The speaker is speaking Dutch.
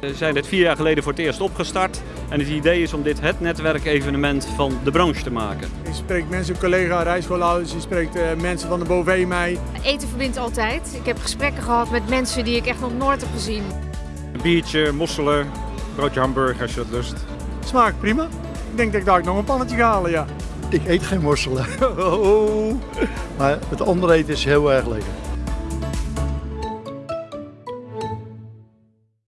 We zijn dit vier jaar geleden voor het eerst opgestart. En het idee is om dit het netwerkevenement van de branche te maken. Je spreekt mensen, collega, rijschoolhouders, je spreekt eh, mensen van de BOV mij. Eten verbindt altijd. Ik heb gesprekken gehad met mensen die ik echt nog nooit heb gezien. Een biertje, mosselen, broodje hamburger als je dat lust. Smaakt prima. Ik denk dat ik daar nog een pannetje ga halen, ja. Ik eet geen mosselen. maar het andere eten is heel erg lekker.